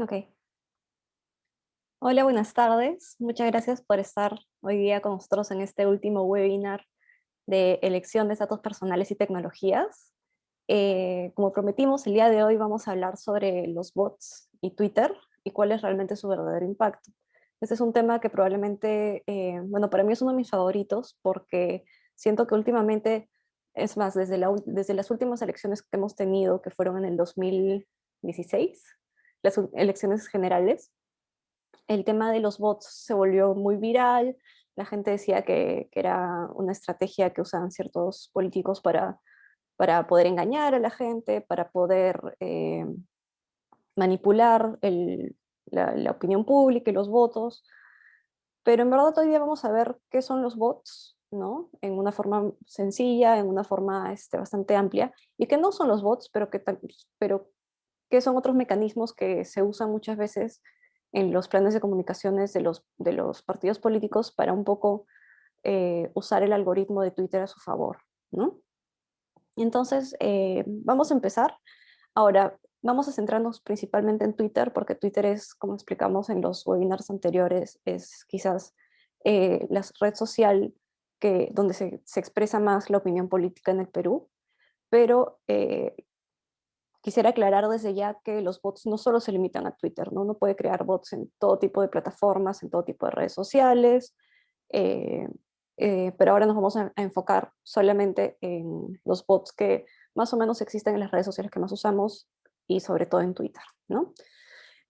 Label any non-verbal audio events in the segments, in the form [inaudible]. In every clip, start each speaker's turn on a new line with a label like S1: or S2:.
S1: Ok. Hola, buenas tardes. Muchas gracias por estar hoy día con nosotros en este último webinar de elección de datos personales y tecnologías. Eh, como prometimos, el día de hoy vamos a hablar sobre los bots y Twitter y cuál es realmente su verdadero impacto. Este es un tema que probablemente, eh, bueno, para mí es uno de mis favoritos porque siento que últimamente, es más, desde, desde las últimas elecciones que hemos tenido, que fueron en el 2016, las elecciones generales, el tema de los bots se volvió muy viral, la gente decía que, era una estrategia que usaban ciertos políticos para, para poder engañar a la gente, para poder eh, manipular la, la, opinión pública y los votos. Pero en verdad día vamos a ver qué son los bots, ¿no? En una forma sencilla, en una forma este, bastante amplia, y que no son los bots, pero que, pero que son otros mecanismos que se usan muchas veces en los planes de comunicaciones de los, de los partidos políticos para un poco eh, usar el algoritmo de Twitter a su favor. ¿no? Entonces, eh, vamos a empezar. Ahora, vamos a centrarnos principalmente en Twitter, porque Twitter es, como explicamos en los webinars anteriores, es quizás eh, la red social que, donde se, se, expresa más la opinión política en el Perú, pero quisiera aclarar desde ya que los bots no solo se limitan a Twitter, ¿no? Uno puede crear bots en todo tipo de plataformas, en todo tipo de redes sociales, eh, eh, pero ahora nos vamos a, enfocar solamente en los bots que más o menos existen en las redes sociales que más usamos y sobre todo en Twitter, ¿no?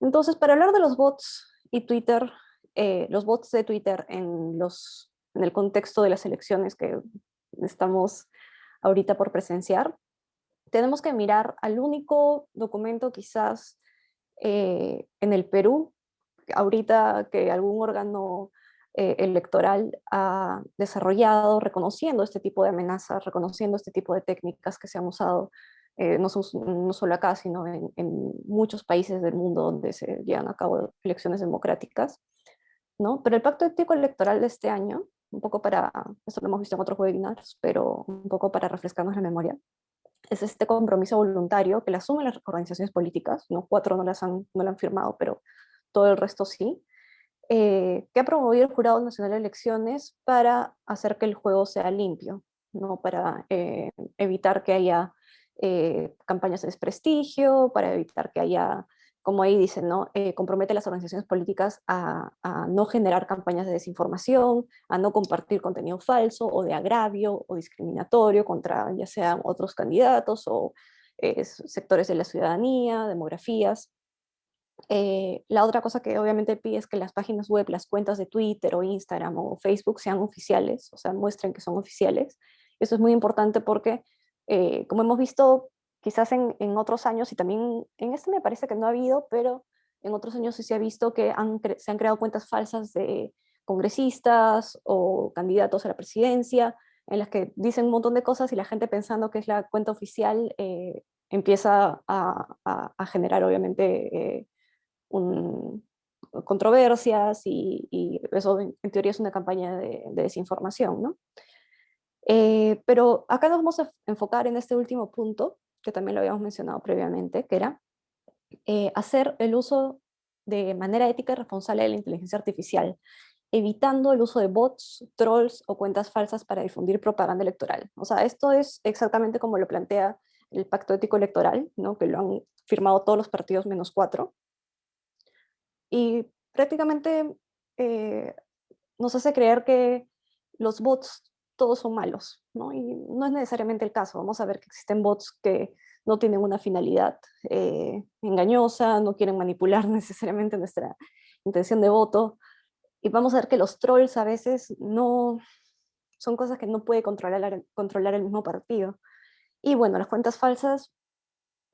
S1: Entonces, para hablar de los bots y Twitter, eh, los bots de Twitter en, los, en el contexto de las elecciones que estamos ahorita por presenciar, tenemos que mirar al único documento quizás eh, en el Perú, ahorita que algún órgano eh, electoral ha desarrollado reconociendo este tipo de amenazas, reconociendo este tipo de técnicas que se han usado eh, no, no, solo acá, sino en, en, muchos países del mundo donde se llevan a cabo elecciones democráticas. ¿no? Pero el Pacto Ético Electoral de este año, un poco para, esto lo hemos visto en otros webinars, pero un poco para refrescarnos la memoria, es este compromiso voluntario que le asumen las organizaciones políticas, ¿no? cuatro no, las han, no lo han firmado, pero todo el resto sí, eh, que ha promovido el Jurado Nacional de Elecciones para hacer que el juego sea limpio, ¿no? para eh, evitar que haya eh, campañas de desprestigio, para evitar que haya como ahí dicen, ¿no? Eh, compromete a las organizaciones políticas a, no generar campañas de desinformación, a no compartir contenido falso o de agravio o discriminatorio contra ya sean otros candidatos o eh, sectores de la ciudadanía, demografías. Eh, la otra cosa que obviamente pide es que las páginas web, las cuentas de Twitter o Instagram o Facebook sean oficiales, o sea, muestren que son oficiales. Eso es muy importante porque, como hemos visto, quizás en, otros años, y también en este me parece que no ha habido, pero en otros años sí se ha visto que se han creado cuentas falsas de congresistas o candidatos a la presidencia, en las que dicen un montón de cosas y la gente pensando que es la cuenta oficial eh, empieza a, generar obviamente eh, controversias y, eso en, teoría es una campaña de, desinformación. ¿no? Eh, pero acá nos vamos a enfocar en este último punto, que también lo habíamos mencionado previamente, que era eh, hacer el uso de manera ética y responsable de la inteligencia artificial, evitando el uso de bots, trolls o cuentas falsas para difundir propaganda electoral. O sea, esto es exactamente como lo plantea el Pacto Ético Electoral, ¿no? que lo han firmado todos los partidos menos cuatro. Y prácticamente eh, nos hace creer que los bots todos son malos, ¿no? Y no es necesariamente el caso. Vamos a ver que existen bots que no tienen una finalidad eh, engañosa, no quieren manipular [laughs] necesariamente nuestra intención de voto. Y vamos a ver que los trolls a veces no son cosas que no puede controlar, controlar el mismo partido. Y bueno, las cuentas falsas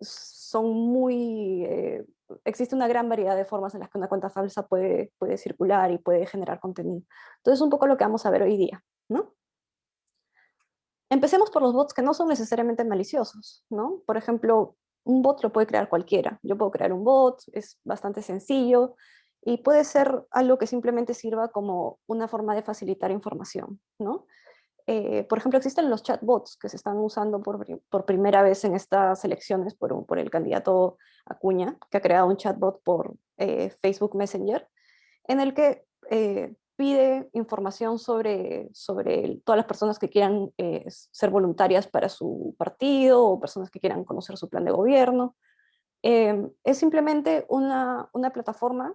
S1: son muy... Eh, existe una gran variedad de formas en las que una cuenta falsa puede, puede circular y puede generar contenido. Entonces, un poco lo que vamos a ver hoy día, ¿no? Empecemos por los bots que no son necesariamente maliciosos, ¿no? Por ejemplo, un bot lo puede crear cualquiera. Yo puedo crear un bot, es bastante sencillo, y puede ser algo que simplemente sirva como una forma de facilitar información, ¿no? eh, por ejemplo, existen los chatbots que se están usando por, primera vez en estas elecciones por, por, el candidato Acuña, que ha creado un chatbot por eh, Facebook Messenger, en el que eh, pide información sobre, sobre todas las personas que quieran ser voluntarias para su partido o personas que quieran conocer su plan de gobierno. es simplemente una, una plataforma,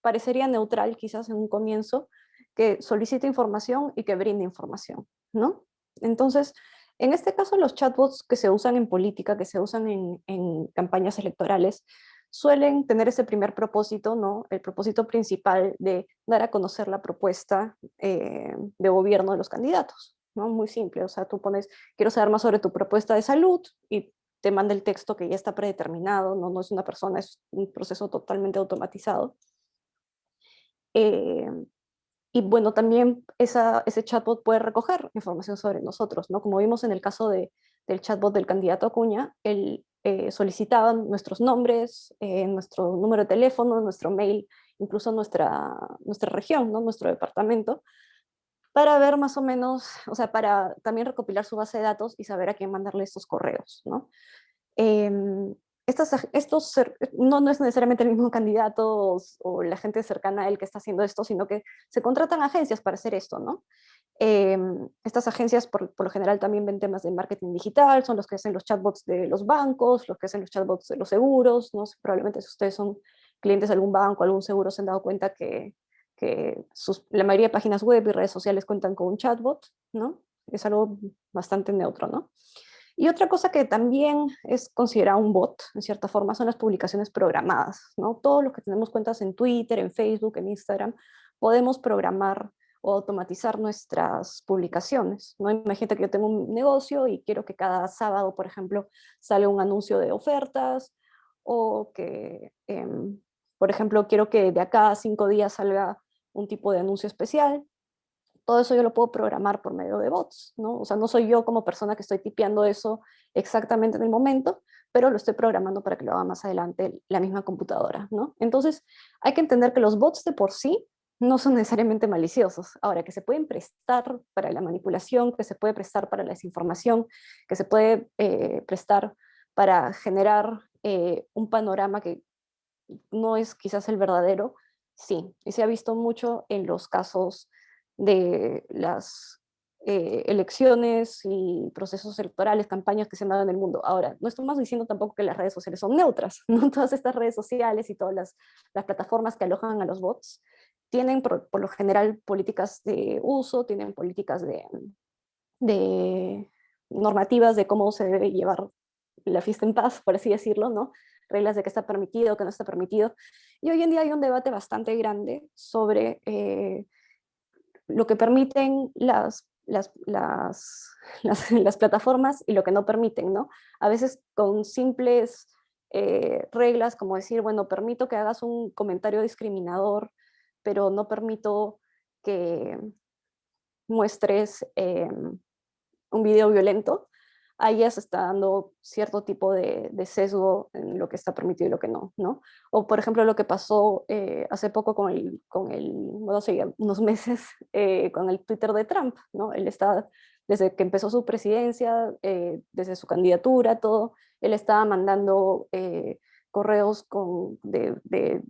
S1: parecería neutral quizás en un comienzo, que solicite información y que brinde información, ¿no? Entonces, en este caso los chatbots que se usan en política, que se usan en, campañas electorales, suelen tener ese primer propósito, ¿no? El propósito principal de dar a conocer la propuesta eh, de gobierno de los candidatos, ¿no? Muy simple, o sea, tú pones, quiero saber más sobre tu propuesta de salud y te manda el texto que ya está predeterminado, no, no es una persona, es un proceso totalmente automatizado. Eh, y bueno, también ese chatbot puede recoger información sobre nosotros, ¿no? Como vimos en el caso de, del chatbot del candidato Acuña, él eh, solicitaba nuestros nombres, eh, nuestro número de teléfono, nuestro mail, incluso nuestra, nuestra región, ¿no? Nuestro departamento, para ver más o menos, o sea, para también recopilar su base de datos y saber a quién mandarle estos correos, ¿no? Em, estos, no, no es necesariamente el mismo candidato o, la gente cercana a él que está haciendo esto, sino que se contratan agencias para hacer esto, ¿no? Em, estas agencias por, lo general también ven temas de marketing digital, son los que hacen los chatbots de los bancos, los que hacen los chatbots de los seguros, ¿no? Probablemente si ustedes son clientes de algún banco, algún seguro, se han dado cuenta que, que la mayoría de páginas web y redes sociales cuentan con un chatbot, ¿no? Es algo bastante neutro, ¿no? Y otra cosa que también es considerado un bot, en cierta forma, son las publicaciones programadas. ¿no? Todos los que tenemos cuentas en Twitter, en Facebook, en Instagram, podemos programar o automatizar nuestras publicaciones. ¿no? Imagínate que yo tengo un negocio y quiero que cada sábado, por ejemplo, salga un anuncio de ofertas, o que, em, por ejemplo, quiero que de acá a cinco días salga un tipo de anuncio especial, todo eso yo lo puedo programar por medio de bots, ¿no? O sea, no soy yo como persona que estoy tipeando eso exactamente en el momento, pero lo estoy programando para que lo haga más adelante la misma computadora, ¿no? Entonces, hay que entender que los bots de por sí no son necesariamente maliciosos. Ahora, que se pueden prestar para la manipulación, que se puede prestar para la desinformación, que se puede eh, prestar para generar eh, un panorama que no es quizás el verdadero, sí. Y se ha visto mucho en los casos de las eh, elecciones y procesos electorales, campañas que se han dado en el mundo. Ahora, no estamos diciendo tampoco que las redes sociales son neutras, [laughs] ¿no? Todas estas redes sociales y todas las, las plataformas que alojan a los bots tienen por, lo general políticas de uso, tienen políticas de, de normativas de cómo se debe llevar la fiesta en paz, por así decirlo, ¿no? reglas de qué está permitido, qué no está permitido. Y hoy en día hay un debate bastante grande sobre eh, lo que permiten las, las, [laughs] las, las, plataformas y lo que no permiten, ¿no? A veces con simples eh, reglas como decir, bueno, permito que hagas un comentario discriminador, pero no permito que muestres em, un video violento, ahí ya se está dando cierto tipo de, sesgo en lo que está permitido y lo que no, ¿no? O por ejemplo lo que pasó eh, hace poco con el, con el, bueno, sé, unos [laughs] meses eh, con el Twitter de Trump, ¿no? Él está, desde que empezó su presidencia, eh, desde su candidatura, todo, él estaba mandando correos con, de,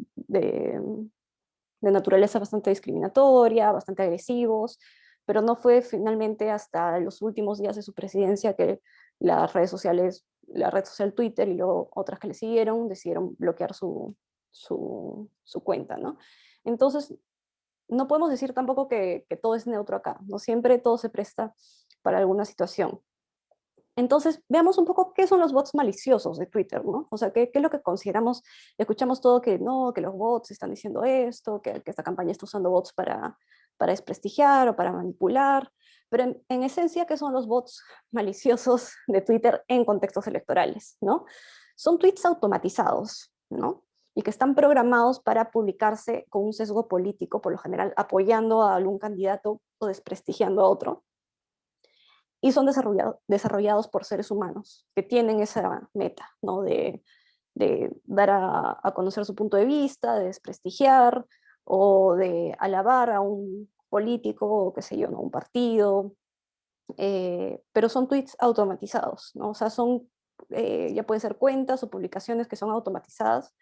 S1: de naturaleza bastante discriminatoria, bastante agresivos, pero no fue finalmente hasta los últimos días de su presidencia que las redes sociales, la red social Twitter y luego otras que le siguieron, decidieron bloquear su, su, cuenta, ¿no? Entonces, no podemos decir tampoco que, que, todo es neutro acá, no siempre todo se presta para alguna situación. Entonces, veamos un poco qué son los bots maliciosos de Twitter, ¿no? O sea, qué, es lo que consideramos, escuchamos todo que no, que los bots están diciendo esto, que, esta campaña está usando bots para, para desprestigiar o para manipular, pero en, esencia, ¿qué son los bots [laughs] maliciosos de Twitter en contextos electorales? ¿no? Son tweets automatizados, ¿no? y que están programados para publicarse con un sesgo político, por lo general apoyando a algún candidato o desprestigiando a otro, y son desarrollados por seres humanos que tienen esa meta, ¿no? de, de dar a, a, conocer su punto de vista, de desprestigiar, o de alabar a un político, o qué sé yo, ¿no? un partido, eh, pero son tweets automatizados, ¿no? O sea, son, eh, ya pueden ser cuentas o publicaciones que son automatizadas,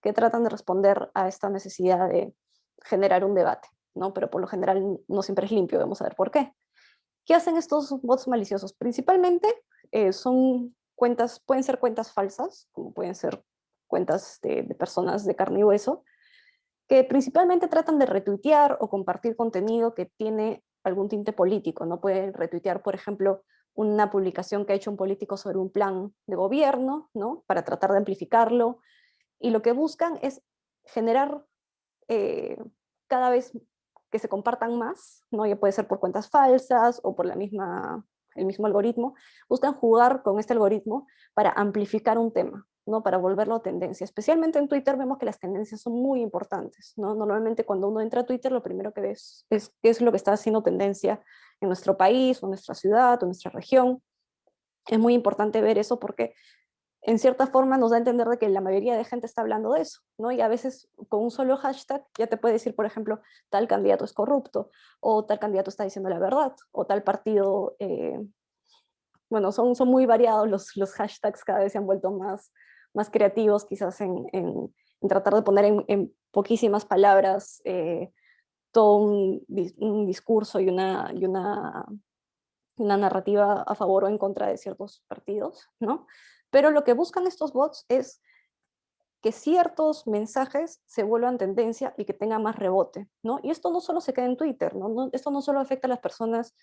S1: que tratan de responder a esta necesidad de generar un debate, ¿no? Pero por lo general no siempre es limpio, vamos a ver por qué. ¿Qué hacen estos bots maliciosos? Principalmente eh, son cuentas, pueden ser cuentas falsas, como pueden ser cuentas de, personas de carne y hueso, que principalmente tratan de retuitear o compartir contenido que tiene algún tinte político, no pueden retuitear, por ejemplo, una publicación que ha hecho un político sobre un plan de gobierno, ¿no? Para tratar de amplificarlo, y lo que buscan es generar eh, cada vez que se compartan más, ¿no? ya puede ser por cuentas falsas o por la misma, el mismo algoritmo, buscan jugar con este algoritmo para amplificar un tema, ¿no? para volverlo tendencia. Especialmente en Twitter vemos que las tendencias son muy importantes. ¿no? Normalmente cuando uno entra a Twitter lo primero que ves es qué es lo que está haciendo tendencia en nuestro país, o nuestra ciudad, o nuestra región. Es muy importante ver eso porque en cierta forma nos da a entender de que la mayoría de gente está hablando de eso, ¿no? Y a veces con un solo hashtag ya te puede decir, por ejemplo, tal candidato es corrupto, o tal candidato está diciendo la verdad, o tal partido... Eh, bueno, son, son muy variados los, los hashtags, cada vez se han vuelto más, más creativos quizás en, en, tratar de poner en, poquísimas palabras eh, todo un, un, discurso y una, y una, una narrativa a favor o en contra de ciertos partidos, ¿no? Pero lo que buscan estos bots es que ciertos mensajes se vuelvan tendencia y que tengan más rebote, ¿no? Y esto no solo se queda en Twitter. Esto no solo afecta a las personas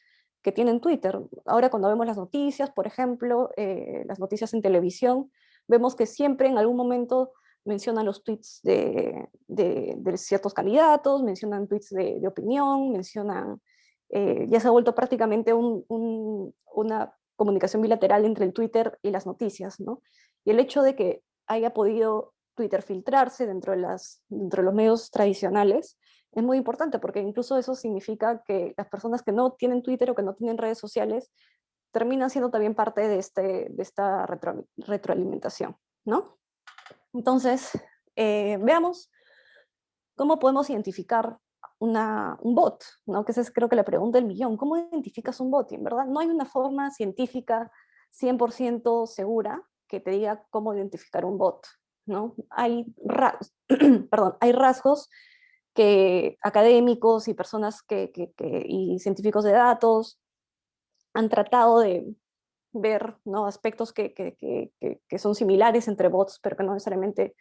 S1: que tienen Twitter. Ahora cuando vemos las noticias, por ejemplo, eh, las noticias en televisión, vemos que siempre en algún momento mencionan los tweets de, de, ciertos candidatos, mencionan tweets de, opinión, mencionan... Eh, ya se ha vuelto prácticamente un, una comunicación bilateral entre el Twitter y las noticias, ¿no? Y el hecho de que haya podido Twitter filtrarse dentro de, las, dentro de los medios tradicionales es muy importante porque incluso eso significa que las personas que no tienen Twitter o que no tienen redes sociales terminan siendo también parte de, este, de esta retro, retroalimentación, ¿no? Entonces, eh, veamos cómo podemos identificar una, un bot, ¿no? que esa es creo que la pregunta del millón. ¿Cómo identificas un bot? en verdad no hay una forma científica 100% segura que te diga cómo identificar un bot. ¿no? Hay, rasgos, [clears throat] perdón, hay rasgos que académicos y personas que, que, que, y científicos de datos han tratado de ver ¿no? aspectos que, que, son similares entre bots, pero que no necesariamente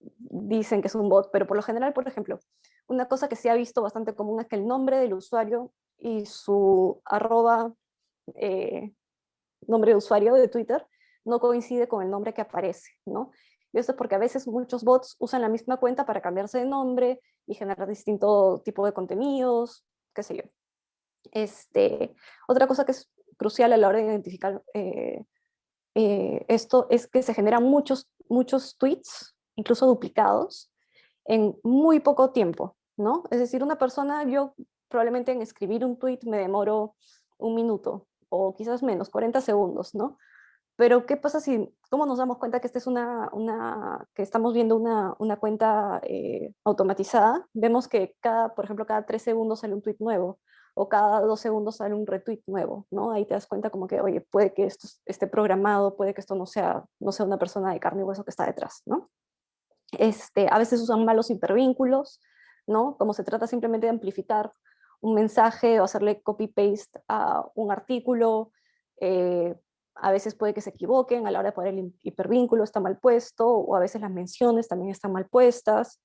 S1: dicen que es un bot, pero por lo general, por ejemplo, una cosa que se ha visto bastante común es que el nombre del usuario y su arroba, eh, nombre de usuario de Twitter, no coincide con el nombre que aparece, ¿no? Y esto es porque a veces muchos bots usan la misma cuenta para cambiarse de nombre y generar distinto tipo de contenidos, qué sé yo. Este, otra cosa que es crucial a la hora de identificar eh, eh, esto es que se generan muchos, muchos tweets, incluso duplicados, en muy poco tiempo. ¿no? Es decir, una persona, yo probablemente en escribir un tweet me demoro un minuto, o quizás menos, 40 segundos, ¿no? Pero ¿qué pasa si, cómo nos damos cuenta que esta es una, una que estamos viendo una, una cuenta eh, automatizada? Vemos que cada, por ejemplo, cada tres segundos sale un tweet nuevo, o cada dos segundos sale un retweet nuevo, ¿no? Ahí te das cuenta como que, oye, puede que esto esté programado, puede que esto no sea, no sea una persona de carne y hueso que está detrás, ¿no? Este, a veces usan malos hipervínculos, ¿no? Como se trata simplemente de amplificar un mensaje o hacerle copy-paste a un artículo, eh, a veces puede que se equivoquen a la hora de poner el hipervínculo, está mal puesto, o a veces las menciones también están mal puestas.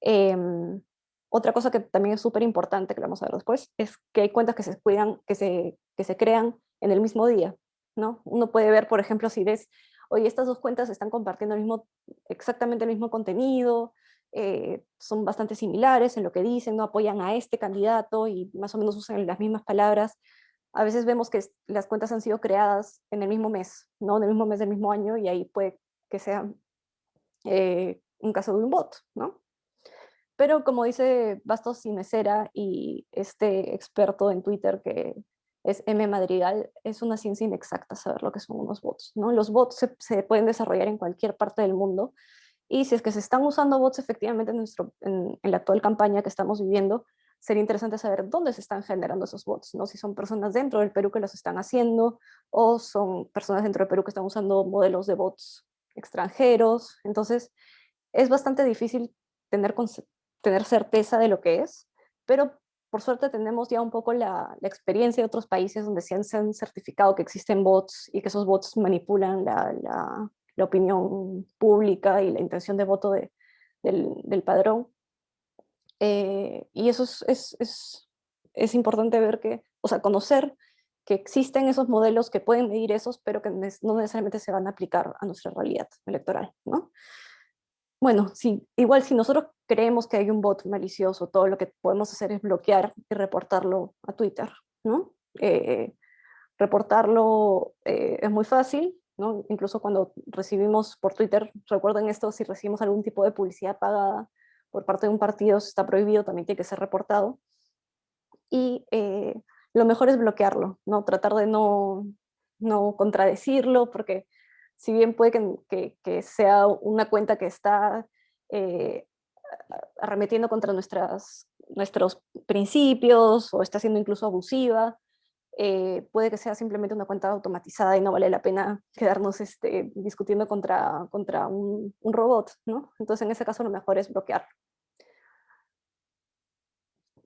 S1: Em, otra cosa que también es súper importante, que vamos a ver después, es que hay cuentas que se, cuidan, que se, que se crean en el mismo día. ¿no? Uno puede ver, por ejemplo, si ves, oye, estas dos cuentas están compartiendo el mismo, exactamente el mismo contenido, eh, son bastante similares en lo que dicen, no apoyan a este candidato y más o menos usan las mismas palabras. A veces vemos que las cuentas han sido creadas en el mismo mes, ¿no? en el mismo mes del mismo año y ahí puede que sea eh, un caso de un bot. ¿no? Pero como dice Bastos Mesera y este experto en Twitter que es M. Madrigal, es una ciencia inexacta saber lo que son unos bots. ¿no? Los bots se, pueden desarrollar en cualquier parte del mundo y si es que se están usando bots efectivamente en, nuestro, en, la actual campaña que estamos viviendo, sería interesante saber dónde se están generando esos bots, ¿no? si son personas dentro del Perú que los están haciendo o son personas dentro del Perú que están usando modelos de bots extranjeros. Entonces, es bastante difícil tener, tener certeza de lo que es, pero por suerte tenemos ya un poco la, experiencia de otros países donde se han, certificado que existen bots y que esos bots manipulan la, la, opinión pública y la intención de voto de, del, del, padrón. Eh, y eso es, es, es, es, importante ver que, o sea, conocer que existen esos modelos que pueden medir esos, pero que no necesariamente se van a aplicar a nuestra realidad electoral, ¿no? Bueno, sí, igual si nosotros creemos que hay un bot malicioso, todo lo que podemos hacer es bloquear y reportarlo a Twitter, ¿no? Eh, reportarlo eh, es muy fácil, ¿no? Incluso cuando recibimos por Twitter, recuerden esto, si recibimos algún tipo de publicidad pagada por parte de un partido, está prohibido, también tiene que ser reportado. Y eh, lo mejor es bloquearlo, ¿no? Tratar de no, no contradecirlo, porque si bien puede que, sea una cuenta que está eh, arremetiendo contra nuestras, nuestros principios o está siendo incluso abusiva, eh, puede que sea simplemente una cuenta automatizada y no vale la pena quedarnos este, discutiendo contra, contra un, robot, ¿no? Entonces en ese caso lo mejor es bloquearlo.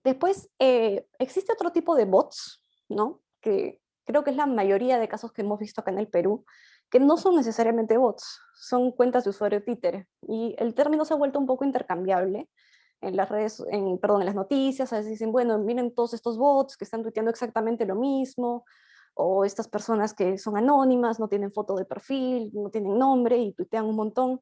S1: Después, eh, existe otro tipo de bots, ¿no? Que creo que es la mayoría de casos que hemos visto acá en el Perú, que no son necesariamente bots, son cuentas de usuario títere. Y el término se ha vuelto un poco intercambiable en las redes, en, perdón, en las noticias, a veces dicen, bueno, miren todos estos bots que están tuiteando exactamente lo mismo, o estas personas que son anónimas, no tienen foto de perfil, no tienen nombre y tuitean un montón.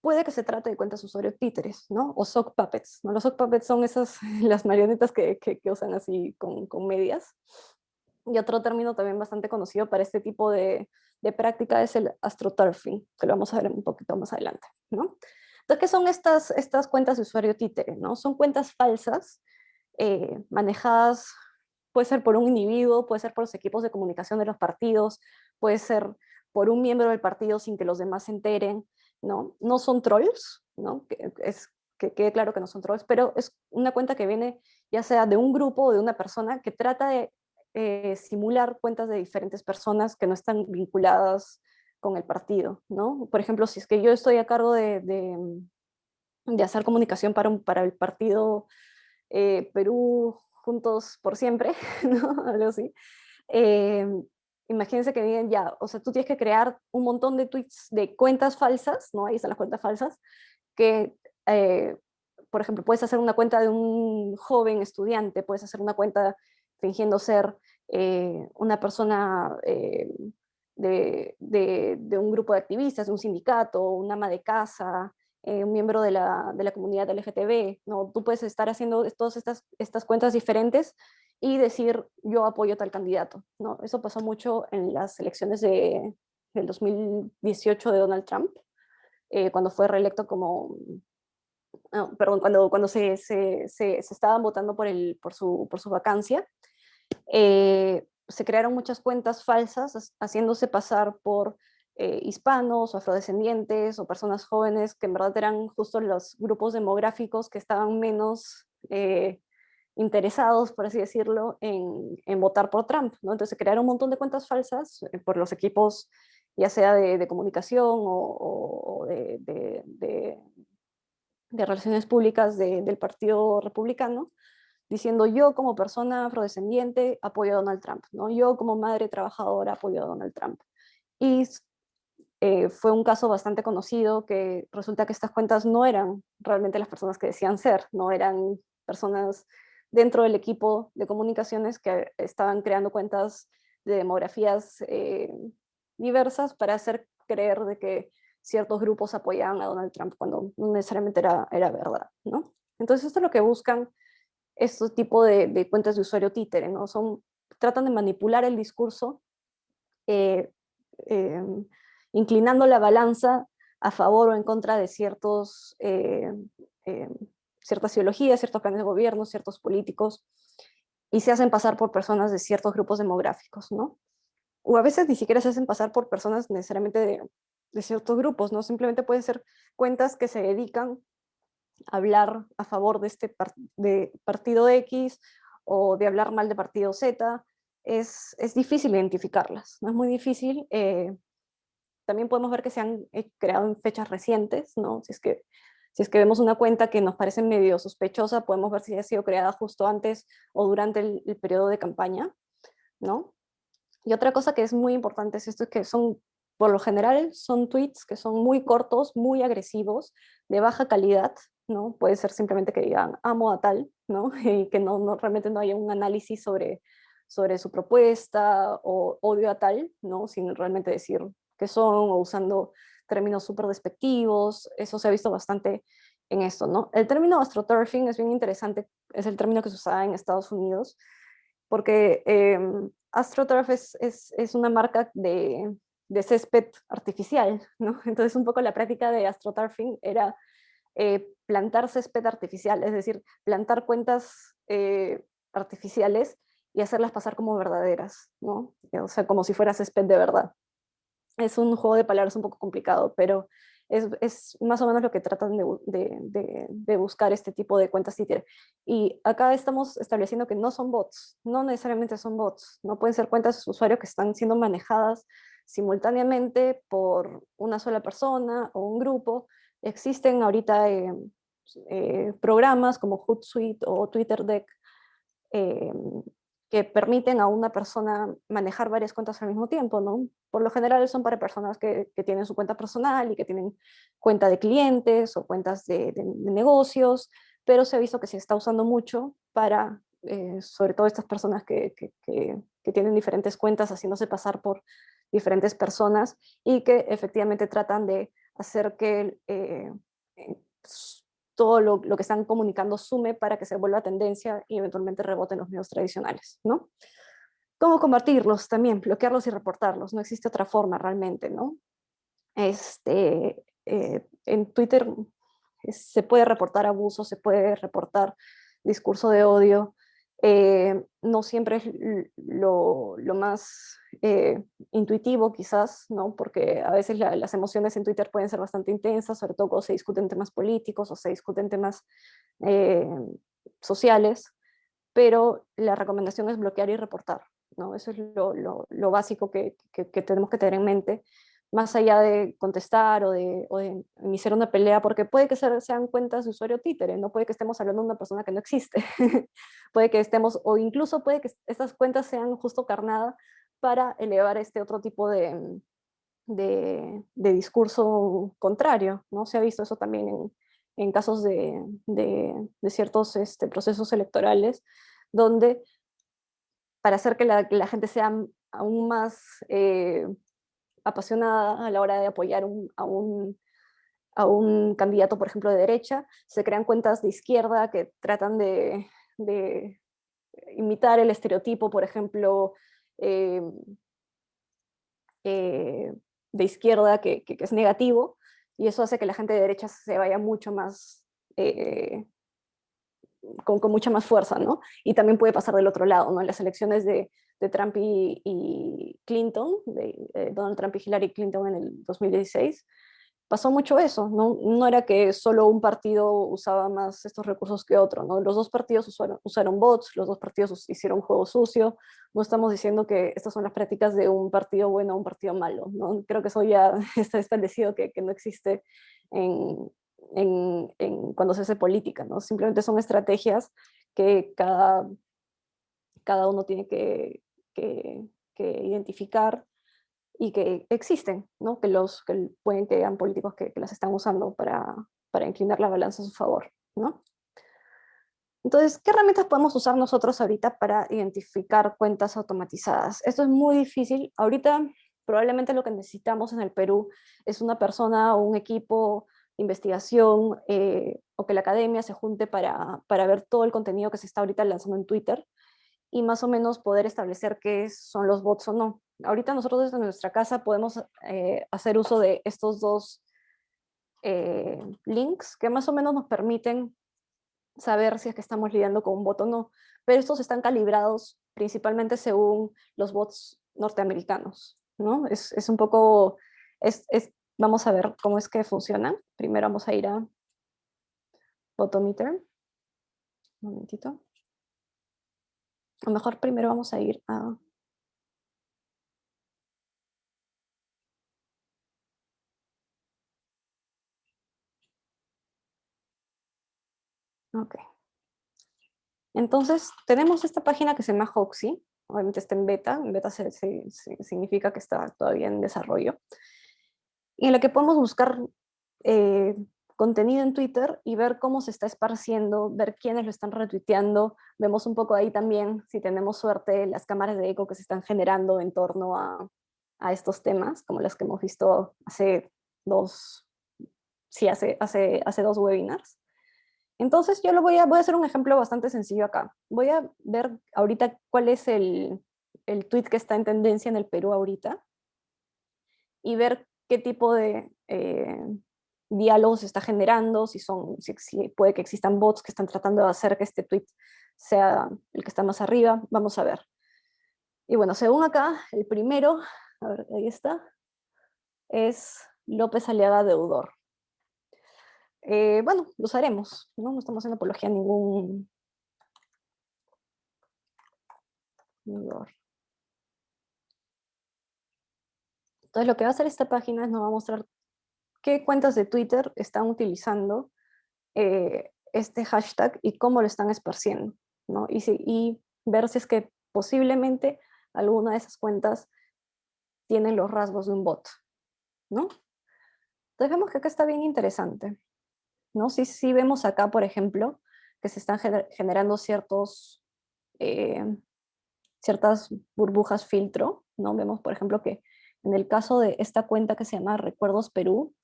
S1: Puede que se trate de cuentas de usuario títeres, ¿no? O sock puppets, ¿no? Los sock puppets son esas, [laughs] las marionetas que, que, que usan así con, con medias. Y otro término también bastante conocido para este tipo de, de práctica es el astroturfing, que lo vamos a ver un poquito más adelante. ¿no? Entonces, ¿qué son estas, estas cuentas de usuario títere? ¿no? Son cuentas falsas, eh, manejadas, puede ser por un individuo, puede ser por los equipos de comunicación de los partidos, puede ser por un miembro del partido sin que los demás se enteren, ¿no? No son trolls, ¿no? Que, es, que quede claro que no son trolls, pero es una cuenta que viene ya sea de un grupo o de una persona que trata de eh, simular cuentas de diferentes personas que no están vinculadas con el partido, ¿no? Por ejemplo, si es que yo estoy a cargo de, de, hacer comunicación para, para el partido eh, Perú Juntos por Siempre, [laughs] ¿no? Algo así. Eh, imagínense que digan ya, o sea, tú tienes que crear un montón de tweets de cuentas falsas, ¿no? Ahí están las cuentas falsas, que, por ejemplo, puedes hacer una cuenta de un joven estudiante, puedes hacer una cuenta fingiendo ser eh, una persona eh, de, de, un grupo de activistas, de un sindicato, un ama de casa, eh, un miembro de la, de la, comunidad LGTB, ¿no? Tú puedes estar haciendo todas estas, estas cuentas diferentes y decir yo apoyo a tal candidato, ¿no? Eso pasó mucho en las elecciones de, del 2018 de Donald Trump, cuando fue reelecto como, perdón, cuando, cuando se, se, se, se, estaban votando por, el, por, su, por su vacancia, eh, se crearon muchas cuentas falsas haciéndose pasar por eh, hispanos o afrodescendientes o personas jóvenes que en verdad eran justo los grupos demográficos que estaban menos eh, interesados, por así decirlo, en, votar por Trump. Entonces se crearon un montón de cuentas falsas por los equipos ya sea de, comunicación o, de, relaciones públicas del Partido Republicano, diciendo yo como persona afrodescendiente apoyo a Donald Trump, ¿no? yo como madre trabajadora apoyo a Donald Trump. Y eh, fue un caso bastante conocido que resulta que estas cuentas no eran realmente las personas que decían ser, no eran personas dentro del equipo de comunicaciones que estaban creando cuentas de demografías eh, diversas para hacer creer de que ciertos grupos apoyaban a Donald Trump cuando no necesariamente era, era verdad. ¿no? Entonces esto es lo que buscan este tipo de, cuentas de usuario títere, ¿no? Son, tratan de manipular el discurso, eh, em, inclinando la balanza a favor o en contra de ciertos, eh, em, ciertas ideologías, ciertos planes de gobierno, ciertos políticos, y se hacen pasar por personas de ciertos grupos demográficos, ¿no? O a veces ni siquiera se hacen pasar por personas necesariamente de, de ciertos grupos, ¿no? Simplemente pueden ser cuentas que se dedican hablar a favor de este de partido X o de hablar mal de partido Z, es, es difícil identificarlas, ¿no? es muy difícil. Eh, también podemos ver que se han eh, creado en fechas recientes, ¿no? si, es que, si es que vemos una cuenta que nos parece medio sospechosa, podemos ver si ha sido creada justo antes o durante el, el periodo de campaña. ¿no? Y otra cosa que es muy importante es esto, es que son, por lo general, son tweets que son muy cortos, muy agresivos, de baja calidad, ¿no? Puede ser simplemente que digan amo a tal, ¿no? [laughs] Y que no, no realmente no haya un análisis sobre, sobre su propuesta o odio a tal, ¿no? Sin realmente decir qué son o usando términos súper despectivos, eso se ha visto bastante en esto, ¿no? El término astroturfing es bien interesante, es el término que se usaba en Estados Unidos, porque eh, AstroTurf es, es, es, una marca de, de, césped artificial. [laughs] Entonces un poco la práctica de AstroTurfing era eh, plantar césped artificial, es decir, plantar cuentas eh, artificiales y hacerlas pasar como verdaderas, ¿no? O sea, como si fuera césped de verdad. Es un juego de palabras un poco complicado, pero es, más o menos lo que tratan de, buscar este tipo de cuentas Twitter. Y acá estamos estableciendo que no son bots, no necesariamente son bots, no pueden ser cuentas de usuario que están siendo manejadas simultáneamente por una sola persona o un grupo. Existen ahorita eh, eh, programas como Hootsuite o TwitterDeck eh, que permiten a una persona manejar varias cuentas al mismo tiempo, ¿no? Por lo general son para personas que, tienen su cuenta personal y que tienen cuenta de clientes o cuentas de, negocios, pero se ha visto que se está usando mucho para, sobre todo estas personas que, que, tienen diferentes cuentas haciéndose pasar por diferentes personas y que efectivamente tratan de hacer que eh, todo lo, que están comunicando sume para que se vuelva tendencia y eventualmente reboten los medios tradicionales, ¿no? ¿Cómo combatirlos? También bloquearlos y reportarlos, no existe otra forma realmente, ¿no? Este, eh, en Twitter se puede reportar abuso, se puede reportar discurso de odio, eh, no siempre es lo, más eh, intuitivo quizás, ¿no? porque a veces la, las emociones en Twitter pueden ser bastante intensas, sobre todo cuando se discuten temas políticos o se discuten temas eh, sociales, pero la recomendación es bloquear y reportar. ¿no? Eso es lo, lo, básico que, que tenemos que tener en mente más allá de contestar o de, o de, iniciar una pelea, porque puede que sean cuentas de usuario títere, no puede que estemos hablando de una persona que no existe, [laughs] puede que estemos, o incluso puede que estas cuentas sean justo carnada para elevar este otro tipo de, de, de discurso contrario, ¿no? Se ha visto eso también en, en casos de, de, ciertos este, procesos electorales, donde para hacer que la, la gente sea aún más eh, apasionada a la hora de apoyar a, un, a, un, candidato, por ejemplo, de derecha, se crean cuentas de izquierda que tratan de, imitar el estereotipo, por ejemplo, eh, eh, de izquierda que, que, que, es negativo, y eso hace que la gente de derecha se vaya mucho más, eh, con, mucha más fuerza, ¿no? Y también puede pasar del otro lado, ¿no? En las elecciones de, Trump y, y Clinton, de eh, Donald Trump y Hillary Clinton en el 2016, pasó mucho eso, ¿no? no era que solo un partido usaba más estos recursos que otro, ¿no? los dos partidos usaron, usaron bots, los dos partidos hicieron juego sucio, no estamos diciendo que estas son las prácticas de un partido bueno o un partido malo, ¿no? creo que eso ya [laughs] está establecido que, que no existe en, en, en, cuando se hace política, ¿no? simplemente son estrategias que cada, cada uno tiene que, que, que identificar y que existen, ¿no? que, los, que pueden que hayan políticos que, que, las están usando para, para inclinar la balanza a su favor. ¿no? Entonces, ¿qué herramientas podemos usar nosotros ahorita para identificar cuentas automatizadas? Esto es muy difícil. Ahorita probablemente lo que necesitamos en el Perú es una persona o un equipo investigación eh, o que la academia se junte para, para ver todo el contenido que se está ahorita lanzando en Twitter y más o menos poder establecer qué son los bots o no. Ahorita nosotros desde nuestra casa podemos eh, hacer uso de estos dos eh, links que más o menos nos permiten saber si es que estamos lidiando con un bot o no, pero estos están calibrados principalmente según los bots norteamericanos, ¿no? Es, es un poco, es, es, vamos a ver cómo es que funcionan. Primero vamos a ir a Botometer. Un momentito. Lo mejor primero vamos a ir a... Ok. Entonces, tenemos esta página que se llama Hoxie. Obviamente está en beta. En beta significa que está todavía en desarrollo. En la que podemos buscar eh, contenido en Twitter y ver cómo se está esparciendo, ver quiénes lo están retuiteando. Vemos un poco ahí también, si tenemos suerte, las cámaras de eco que se están generando en torno a, estos temas, como las que hemos visto hace dos, sí, hace, hace, hace dos webinars. Entonces yo lo voy a, voy a hacer un ejemplo bastante sencillo acá. Voy a ver ahorita cuál es el, el tweet que está en tendencia en el Perú ahorita y ver qué tipo de, eh, diálogos está generando, si, son, si, puede que existan bots que están tratando de hacer que este tweet sea el que está más arriba, vamos a ver. Y bueno, según acá, el primero, a ver, ahí está, es López Aliaga Deudor. Eh, bueno, lo usaremos, ¿no? no estamos haciendo apología a ningún deudor. Entonces lo que va a hacer esta página es nos va a mostrar qué cuentas de Twitter están utilizando eh, este hashtag y cómo lo están esparciendo, ¿no? Y, ver si es que posiblemente alguna de esas cuentas tienen los rasgos de un bot, ¿no? Entonces vemos que acá está bien interesante, ¿no? Si, si vemos acá, por ejemplo, que se están generando ciertos, eh, ciertas burbujas filtro, ¿no? Vemos, por ejemplo, que en el caso de esta cuenta que se llama Recuerdos Perú,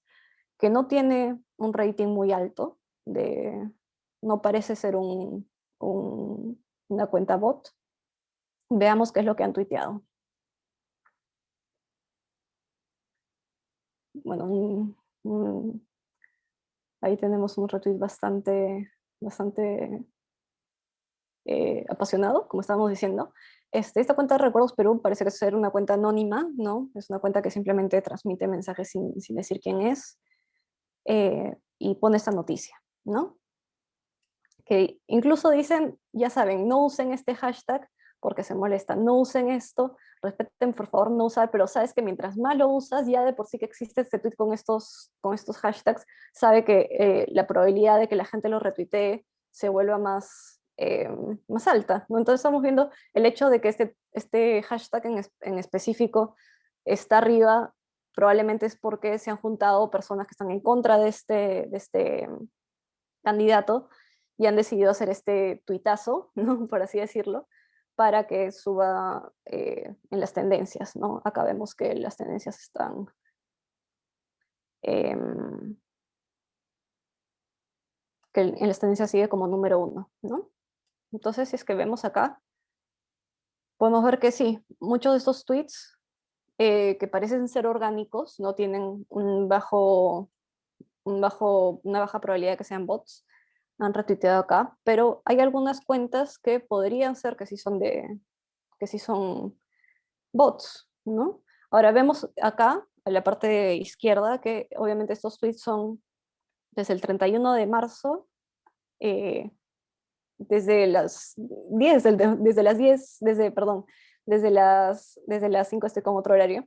S1: que no tiene un rating muy alto, no parece ser un, una cuenta bot. Veamos qué es lo que han tuiteado. Bueno, ahí tenemos un retweet bastante, bastante eh, apasionado, como estábamos diciendo. Este, esta cuenta de Recuerdos Perú parece ser una cuenta anónima, ¿no? Es una cuenta que simplemente transmite mensajes sin, sin decir quién es. Eh, y pone esta noticia, ¿no? Que incluso dicen, ya saben, no usen este hashtag porque se molesta, no usen esto, respeten por favor no usar, pero sabes que mientras más lo usas, ya de por sí que existe este tweet con estos, con estos hashtags, sabe que eh, la probabilidad de que la gente lo retuitee se vuelva más, eh, más alta. Entonces estamos viendo el hecho de que este, este hashtag en, en específico está arriba probablemente es porque se han juntado personas que están en contra de este, de este candidato y han decidido hacer este tuitazo, [laughs] por así decirlo, para que suba eh, en las tendencias. ¿no? Acá vemos que las tendencias están... Em, que en las tendencias sigue como número uno. ¿no? Entonces, si es que vemos acá, podemos ver que sí, muchos de estos tweets eh, que parecen ser orgánicos, no tienen un bajo, un bajo, una baja probabilidad de que sean bots, han retuiteado acá, pero hay algunas cuentas que podrían ser que sí son, de, que sí son bots, ¿no? Ahora vemos acá, en la parte izquierda, que obviamente estos tweets son desde el 31 de marzo, eh, desde las 10, desde las 10, desde, perdón, desde las, desde las 5 estoy con otro horario,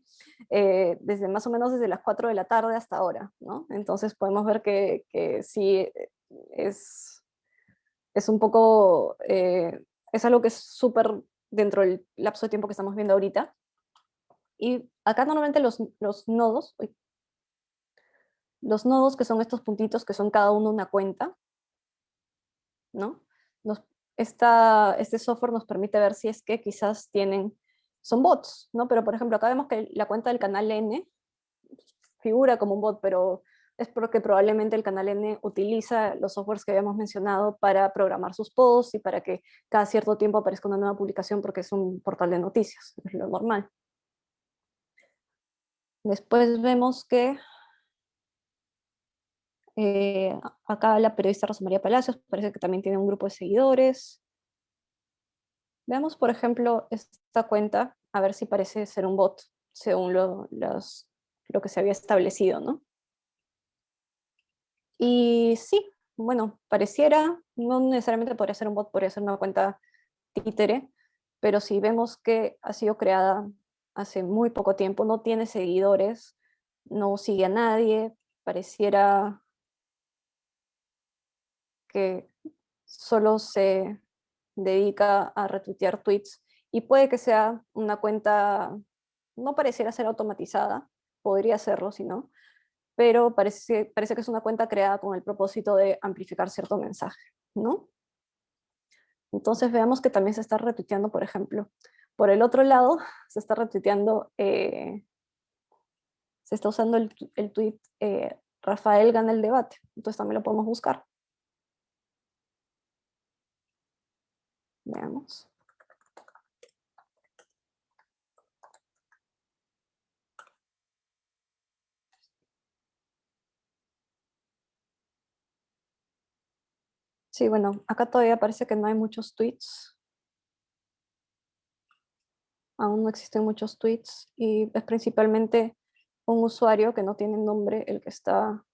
S1: eh, desde más o menos desde las 4 de la tarde hasta ahora, ¿no? Entonces podemos ver que, que sí es, es un poco, eh, es algo que es súper dentro del lapso de tiempo que estamos viendo ahorita. Y acá normalmente los, los nodos, los nodos que son estos puntitos que son cada uno una cuenta, ¿no? Nos, esta, este software nos permite ver si es que quizás tienen, son bots, ¿no? Pero por ejemplo, acá vemos que la cuenta del canal N figura como un bot, pero es porque probablemente el canal N utiliza los softwares que habíamos mencionado para programar sus posts y para que cada cierto tiempo aparezca una nueva publicación porque es un portal de noticias, es lo normal. Después vemos que eh, acá la periodista Rosa María Palacios parece que también tiene un grupo de seguidores. Veamos, por ejemplo, esta cuenta, a ver si parece ser un bot, según lo, lo que se había establecido, ¿no? Y sí, bueno, pareciera, no necesariamente podría ser un bot, podría ser una cuenta títere, pero si vemos que ha sido creada hace muy poco tiempo, no tiene seguidores, no sigue a nadie, pareciera que solo se dedica a retuitear tweets y puede que sea una cuenta, no pareciera ser automatizada, podría serlo si no, pero parece, parece que es una cuenta creada con el propósito de amplificar cierto mensaje, ¿no? Entonces veamos que también se está retuiteando, por ejemplo, por el otro lado, [laughs] se está retuiteando, eh, se está usando el, el tweet eh, Rafael gana el debate, entonces también lo podemos buscar. Veamos. Sí, bueno, acá todavía parece que no hay muchos tweets. Aún no existen muchos tweets y es principalmente un usuario que no tiene nombre el que está...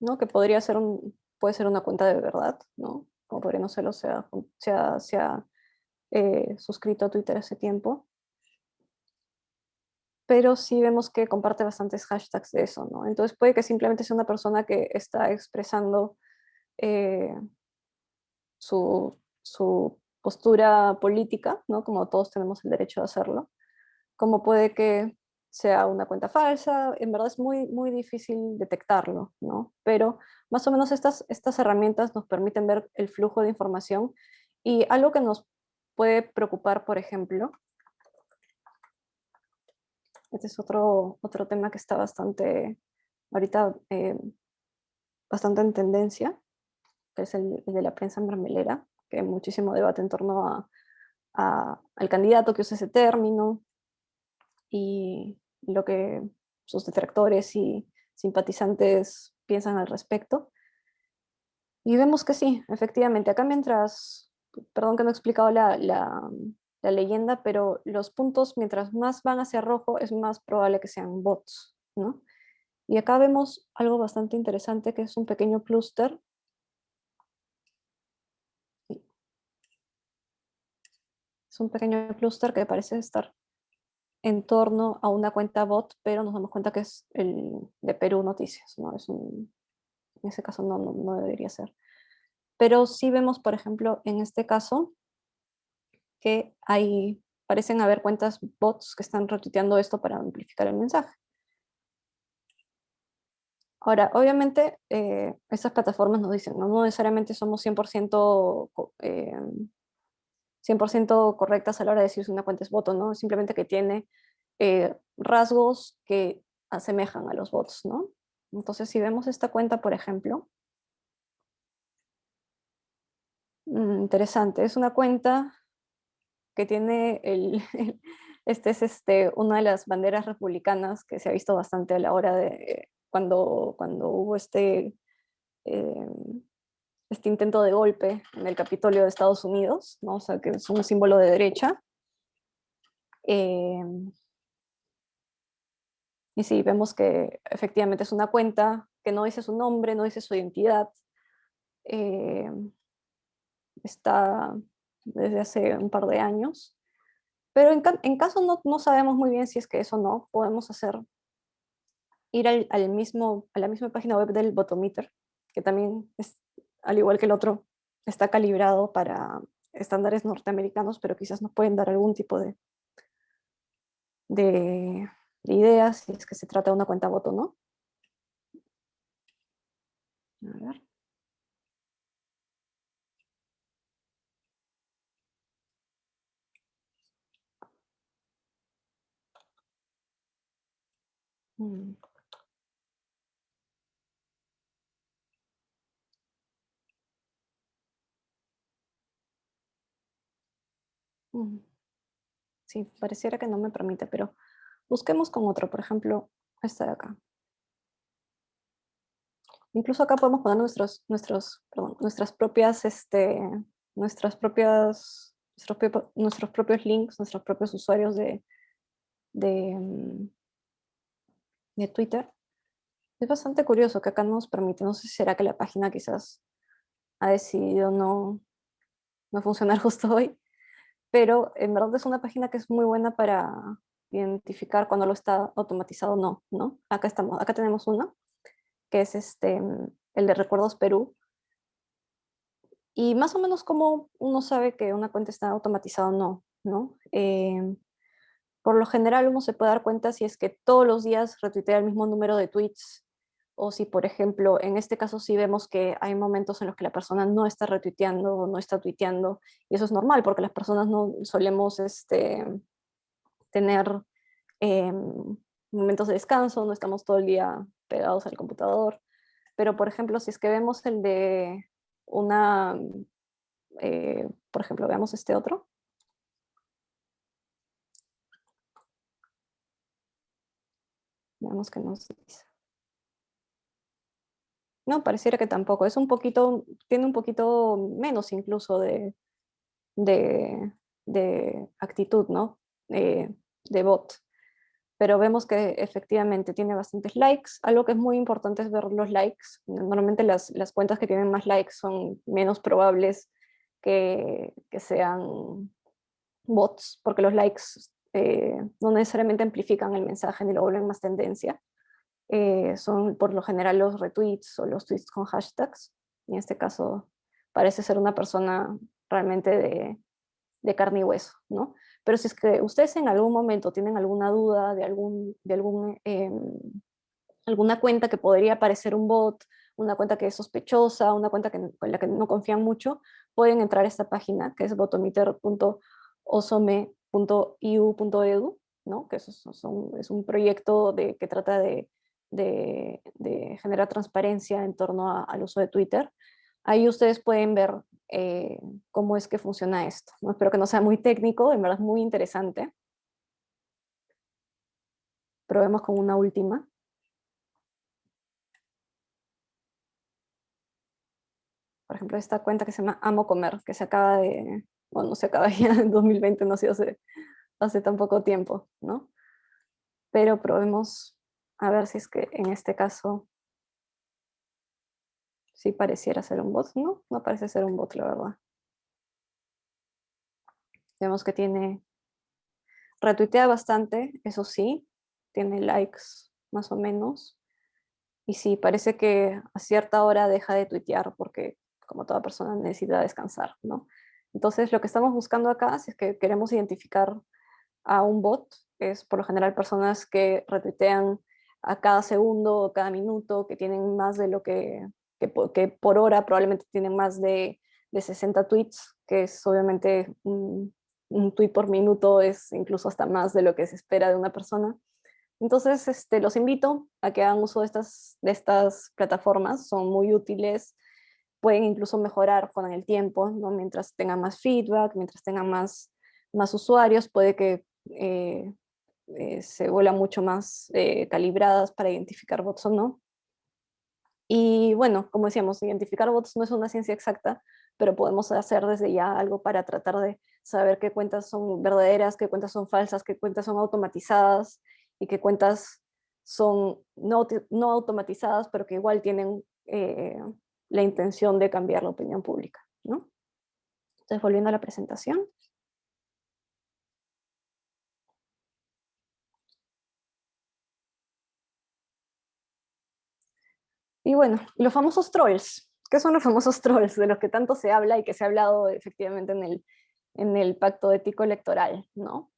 S1: ¿no? Que podría ser un, puede ser una cuenta de verdad, ¿no? Como podría no serlo, se ha, se ha, eh, suscrito a Twitter hace tiempo. Pero sí vemos que comparte bastantes hashtags de eso, ¿no? Entonces puede que simplemente sea una persona que está expresando eh, su, su postura política, ¿no? Como todos tenemos el derecho a hacerlo. Como puede que sea una cuenta falsa, en verdad es muy, muy difícil detectarlo, ¿no? Pero más o menos estas, estas herramientas nos permiten ver el flujo de información y algo que nos puede preocupar, por ejemplo, este es otro, otro tema que está bastante, ahorita, eh, bastante en tendencia, que es el, de la prensa mermelera, que hay muchísimo debate en torno a, al candidato que usa ese término, y lo que sus detractores y simpatizantes piensan al respecto. Y vemos que sí, efectivamente, acá mientras, perdón que no he explicado la, la, leyenda, pero los puntos mientras más van hacia rojo es más probable que sean bots, ¿no? Y acá vemos algo bastante interesante que es un pequeño clúster. Es un pequeño clúster que parece estar en torno a una cuenta bot, pero nos damos cuenta que es el de Perú Noticias, ¿no? Es un, en ese caso no, no, debería ser. Pero sí vemos, por ejemplo, en este caso, que hay, parecen haber cuentas bots que están retuiteando esto para amplificar el mensaje. Ahora, obviamente, eh, plataformas nos dicen, no, no necesariamente somos 100%, eh, 100 correctas a la hora de decir si una cuenta es bot o no, simplemente que tiene eh, rasgos que asemejan a los bots, ¿no? Entonces, si vemos esta cuenta, por ejemplo, mm, interesante, es una cuenta que tiene [laughs] el, este es este, una de las banderas republicanas que se ha visto bastante a la hora de cuando, cuando hubo este, eh, este intento de golpe en el Capitolio de Estados Unidos, ¿no? o sea, que es un símbolo de derecha. Eh, y sí, vemos que efectivamente es una cuenta que no dice su nombre, no dice su identidad. Eh, está desde hace un par de años. Pero en, caso no, no, sabemos muy bien si es que eso no, podemos hacer, ir al, mismo, a la misma página web del Botometer, que también es al igual que el otro, está calibrado para estándares norteamericanos, pero quizás nos pueden dar algún tipo de, de, ideas si es que se trata de una cuenta voto, ¿no? A ver. Mm. Sí, pareciera que no me permite, pero busquemos con otro, por ejemplo, este de acá. Incluso acá podemos poner nuestros, nuestros, nuestras propias, este, nuestras propias, nuestros, propios links, nuestros propios usuarios de, de, mm, de Twitter. Es bastante curioso que acá nos permite, no sé si será que la página quizás ha decidido no, no funcionar [laughs] justo hoy, pero en verdad es una página que es muy buena para identificar cuando lo está automatizado o no, ¿no? Acá, estamos, acá tenemos uno, que es este, el de Recuerdos Perú, y más o menos como uno sabe que una cuenta está automatizada o no, ¿no? Em, por lo general uno se puede dar cuenta si es que todos los días retuitea el mismo número de tweets, o si por ejemplo, en este caso sí vemos que hay momentos en los que la persona no está retuiteando o no está tuiteando, y eso es normal porque las personas no solemos este, tener em, momentos de descanso, no estamos todo el día pegados al computador, pero por ejemplo, si es que vemos el de una, eh, por ejemplo, veamos este otro. Veamos que nos dice. No, pareciera que tampoco. Es un poquito, tiene un poquito menos incluso de, de, de actitud, ¿no? Eh, de bot pero vemos que efectivamente tiene bastantes likes. Algo que es muy importante es ver los likes. Normalmente las, las cuentas que tienen más likes son menos probables que, que sean bots, porque los likes eh, no necesariamente amplifican el mensaje ni lo vuelven más tendencia. Eh, son por lo general los retweets o los tweets con hashtags. En este caso parece ser una persona realmente de, de carne y hueso, ¿no? Pero si es que ustedes en algún momento tienen alguna duda de, algún, de algún, em, alguna cuenta que podría parecer un bot, una cuenta que es sospechosa, una cuenta que, con la que no confían mucho, pueden entrar a esta página que es botometer.osome.iu.edu, ¿no? que es, es un proyecto de, que trata de, de, generar transparencia en torno al uso de Twitter. Ahí ustedes pueden ver eh, cómo es que funciona esto. Espero que no sea muy técnico, en verdad es muy interesante. Probemos con una última. Por ejemplo, esta cuenta que se llama Amo Comer, que se acaba de, bueno, no se acaba [laughs] ya en 2020, no sé, hace, hace tan poco tiempo, ¿no? Pero probemos a ver si es que en este caso sí pareciera ser un bot, no, no parece ser un bot, la verdad. Vemos que tiene, retuitea bastante, eso sí, tiene likes más o menos, y sí, parece que a cierta hora deja de tuitear porque como toda persona necesita descansar, ¿no? Entonces lo que estamos buscando acá, si es que queremos identificar a un bot, es por lo general personas que retuitean a cada segundo o cada minuto, que tienen más de lo que que por, hora probablemente tienen más de, de 60 tweets, que es obviamente un, un, tweet por minuto, es incluso hasta más de lo que se espera de una persona. Entonces este, los invito a que hagan uso de estas, de estas plataformas, son muy útiles, pueden incluso mejorar con el tiempo, ¿no? mientras tengan más feedback, mientras tengan más, más usuarios, puede que eh, eh, se vuelan mucho más eh, calibradas para identificar bots o no. Y bueno, como decíamos, identificar bots no es una ciencia exacta, pero podemos hacer desde ya algo para tratar de saber qué cuentas son verdaderas, qué cuentas son falsas, qué cuentas son automatizadas y qué cuentas son no, no automatizadas, pero que igual tienen eh, la intención de cambiar la opinión pública. ¿no? Entonces, volviendo a la presentación. Y bueno, los famosos trolls. ¿Qué son los famosos trolls de los que tanto se habla y que se ha hablado efectivamente en el, en el pacto ético electoral? ¿no?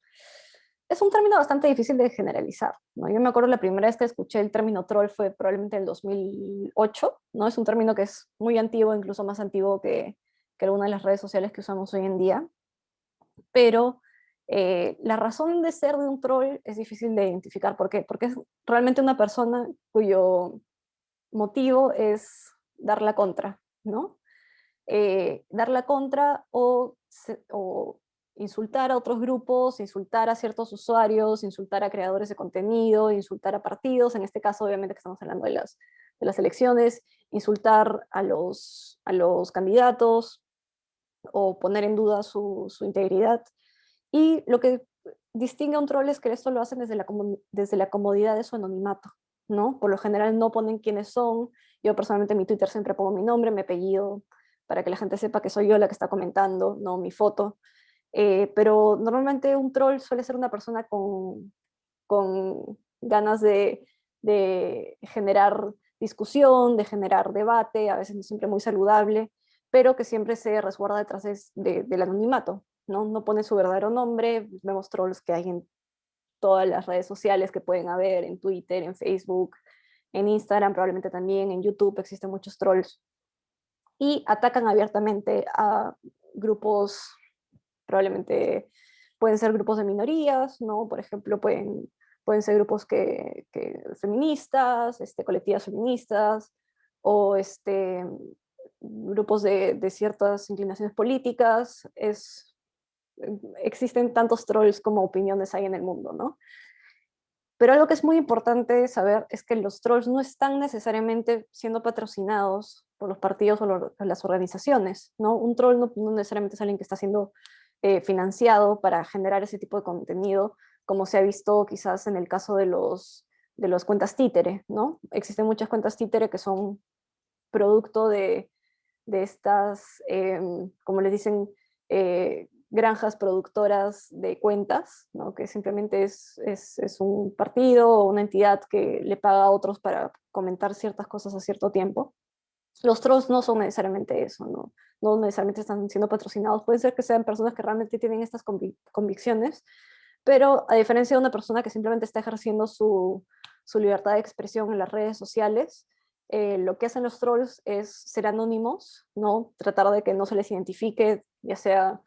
S1: Es un término bastante difícil de generalizar. ¿no? Yo me acuerdo la primera vez que escuché el término troll fue probablemente en el 2008. ¿no? Es un término que es muy antiguo, incluso más antiguo que, que algunas de las redes sociales que usamos hoy en día. Pero eh, la razón de ser de un troll es difícil de identificar. ¿Por qué? Porque es realmente una persona cuyo motivo es dar la contra, ¿no? Eh, dar la contra o, insultar a otros grupos, insultar a ciertos usuarios, insultar a creadores de contenido, insultar a partidos, en este caso obviamente que estamos hablando de las, de las elecciones, insultar a los, a los candidatos o poner en duda su, su integridad. Y lo que distingue a un troll es que esto lo hacen desde la, desde la comodidad de su anonimato, ¿no? Por lo general no ponen quiénes son. Yo personalmente en mi Twitter siempre pongo mi nombre, mi apellido, para que la gente sepa que soy yo la que está comentando, no mi foto. Eh, pero normalmente un troll suele ser una persona con, con ganas de, de generar discusión, de generar debate, a veces no siempre muy saludable, pero que siempre se resguarda detrás de, del anonimato, ¿no? No pone su verdadero nombre, vemos trolls que hay en todas las redes sociales que pueden haber, en Twitter, en Facebook, en Instagram, probablemente también, en YouTube existen muchos trolls, y atacan abiertamente a grupos, probablemente pueden ser grupos de minorías, ¿no? Por ejemplo, pueden pueden ser grupos que, feministas, este, colectivas feministas, o este, grupos de, ciertas inclinaciones políticas, es, existen tantos trolls como opiniones hay en el mundo, ¿no? Pero algo que es muy importante saber es que los trolls no están necesariamente siendo patrocinados por los partidos o las organizaciones, ¿no? Un troll no, necesariamente es alguien que está siendo eh, financiado para generar ese tipo de contenido, como se ha visto quizás en el caso de los de las cuentas títere, ¿no? Existen muchas cuentas títere que son producto de, de estas, em, como les dicen, eh, granjas productoras de cuentas, ¿no? que simplemente es, es, es, un partido o una entidad que le paga a otros para comentar ciertas cosas a cierto tiempo. Los trolls no son necesariamente eso, ¿no? no necesariamente están siendo patrocinados, pueden ser que sean personas que realmente tienen estas convicciones, pero a diferencia de una persona que simplemente está ejerciendo su, su libertad de expresión en las redes sociales, eh, lo que hacen los trolls es ser anónimos, ¿no? tratar de que no se les identifique, ya sea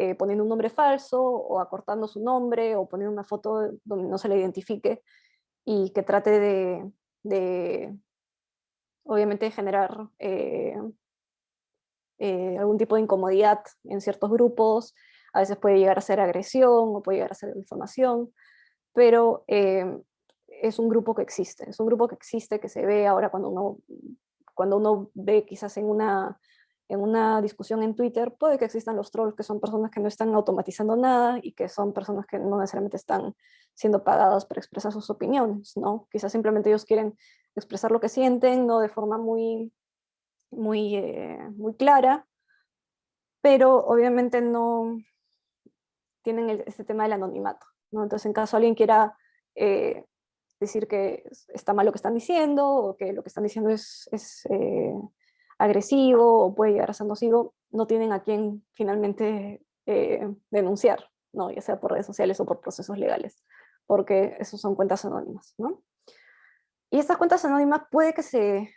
S1: eh, poniendo un nombre falso, o acortando su nombre, o poniendo una foto donde no se le identifique, y que trate de, de obviamente, generar eh, algún tipo de incomodidad en ciertos grupos, a veces puede llegar a ser agresión o puede llegar a ser información, pero eh, es un grupo que existe, es un grupo que existe, que se ve ahora cuando uno, cuando uno ve quizás en una, en una discusión en Twitter, puede que existan los trolls, que son personas que no están automatizando nada y que son personas que no necesariamente están siendo pagadas para expresar sus opiniones, ¿no? Quizás simplemente ellos quieren expresar lo que sienten, no de forma muy, muy, eh, muy clara, pero obviamente no, tienen este tema del anonimato. ¿no? Entonces, en caso alguien quiera eh, decir que está mal lo que están diciendo, o que lo que están diciendo es, eh, agresivo, o puede llegar a ser nocivo, no tienen a quién finalmente eh, denunciar, ¿no? ya sea por redes sociales o por procesos legales, porque esos son cuentas anónimas. ¿no? Y estas cuentas anónimas puede que se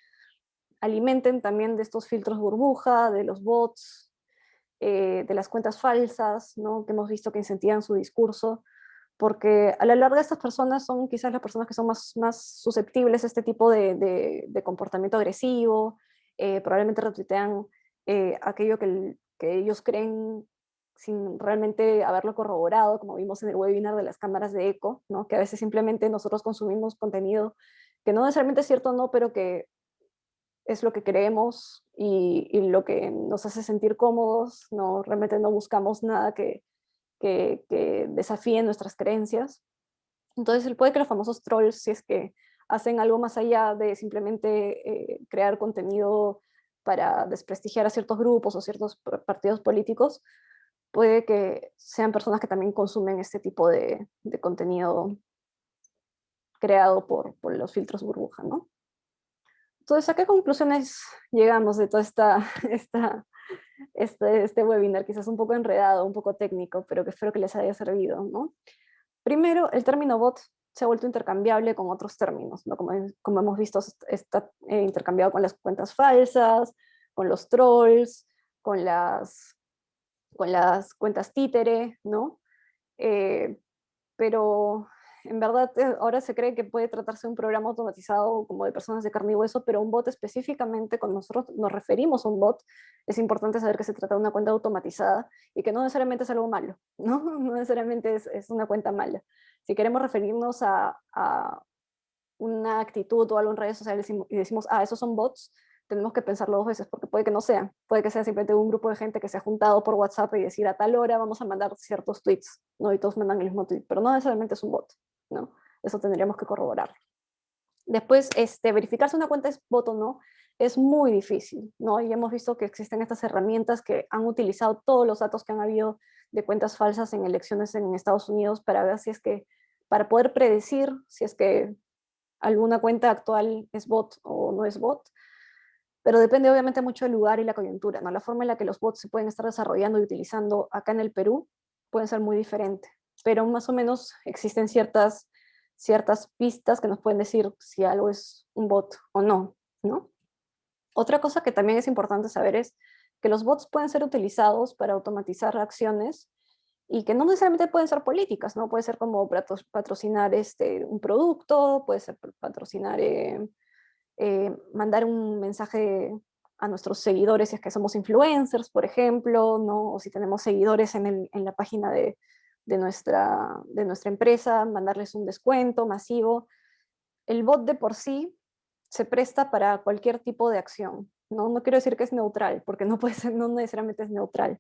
S1: alimenten también de estos filtros burbuja, de los bots, eh, de las cuentas falsas, ¿no? que hemos visto que incentivan su discurso, porque a la larga estas personas son quizás las personas que son más, más susceptibles a este tipo de, de, comportamiento agresivo, eh, probablemente retuitean eh, aquello que, que, ellos creen sin realmente haberlo corroborado, como vimos en el webinar de las cámaras de eco, ¿no? que a veces simplemente nosotros consumimos contenido que no necesariamente es cierto no, pero que es lo que creemos y, lo que nos hace sentir cómodos, no, realmente no buscamos nada que, que, desafíe nuestras creencias. Entonces puede que los famosos trolls, si es que hacen algo más allá de simplemente eh, crear contenido para desprestigiar a ciertos grupos o ciertos partidos políticos, puede que sean personas que también consumen este tipo de, contenido creado por, por, los filtros burbuja, ¿no? Entonces, ¿a qué conclusiones llegamos de todo esta, [laughs] esta, este, este webinar? Quizás un poco enredado, un poco técnico, pero que espero que les haya servido. ¿no? Primero, el término bot se ha vuelto intercambiable con otros términos, ¿no? como, como hemos visto, está eh, intercambiado con las cuentas falsas, con los trolls, con las, con las cuentas títere, ¿no? Eh, pero en verdad eh, ahora se cree que puede tratarse de un programa automatizado como de personas de carne y hueso, pero un bot específicamente, cuando nosotros nos referimos a un bot, es importante saber que se trata de una cuenta automatizada y que no necesariamente es algo malo, [laughs] no, no necesariamente es, es una cuenta mala. Si queremos referirnos a, a, una actitud o algo en redes sociales y decimos, ah, esos son bots, tenemos que pensarlo dos veces, porque puede que no sea, puede que sea simplemente un grupo de gente que se ha juntado por WhatsApp y decir a tal hora vamos a mandar ciertos tweets, ¿no? y todos mandan el mismo tweet, pero no necesariamente es un bot. ¿no? Eso tendríamos que corroborar. Después, este, verificar si una cuenta es bot o no, es muy difícil, ¿no? Y hemos visto que existen estas herramientas que han utilizado todos los datos que han habido de cuentas falsas en elecciones en Estados Unidos para ver si es que, para poder predecir si es que alguna cuenta actual es bot o no es bot, pero depende obviamente mucho del lugar y la coyuntura, ¿no? La forma en la que los bots se pueden estar desarrollando y utilizando acá en el Perú pueden ser muy diferente, pero más o menos existen ciertas, ciertas pistas que nos pueden decir si algo es un bot o no, ¿no? Otra cosa que también es importante saber es que los bots pueden ser utilizados para automatizar acciones y que no necesariamente pueden ser políticas, ¿no? Puede ser como patrocinar este, un producto, puede ser patrocinar, eh, eh, mandar un mensaje a nuestros seguidores si es que somos influencers, por ejemplo, ¿no? O si tenemos seguidores en, el, en la página de, de, nuestra, de nuestra empresa, mandarles un descuento masivo. El bot de por sí se presta para cualquier tipo de acción. No, no quiero decir que es neutral, porque no, puede ser, no necesariamente es neutral,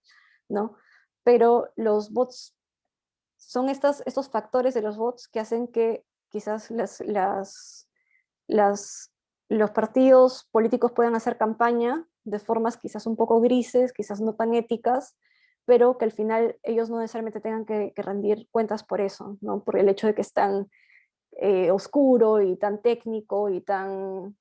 S1: ¿no? Pero los bots son estas, estos factores de los bots que hacen que quizás las, las, los partidos políticos puedan hacer campaña de formas quizás un poco grises, quizás no tan éticas, pero que al final ellos no necesariamente tengan que, rendir cuentas por eso, ¿no? por el hecho de que están eh, oscuro y tan técnico y tan,